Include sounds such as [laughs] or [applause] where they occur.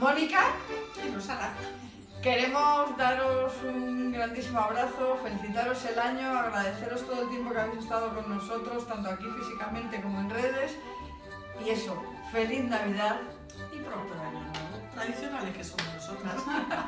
Mónica. Y Rosana. Queremos daros un grandísimo abrazo, felicitaros el año, agradeceros todo el tiempo que habéis estado con nosotros, tanto aquí físicamente como en redes. Y eso, feliz Navidad. Y pronto año nuevo. Tradicionales que somos nosotras. [laughs]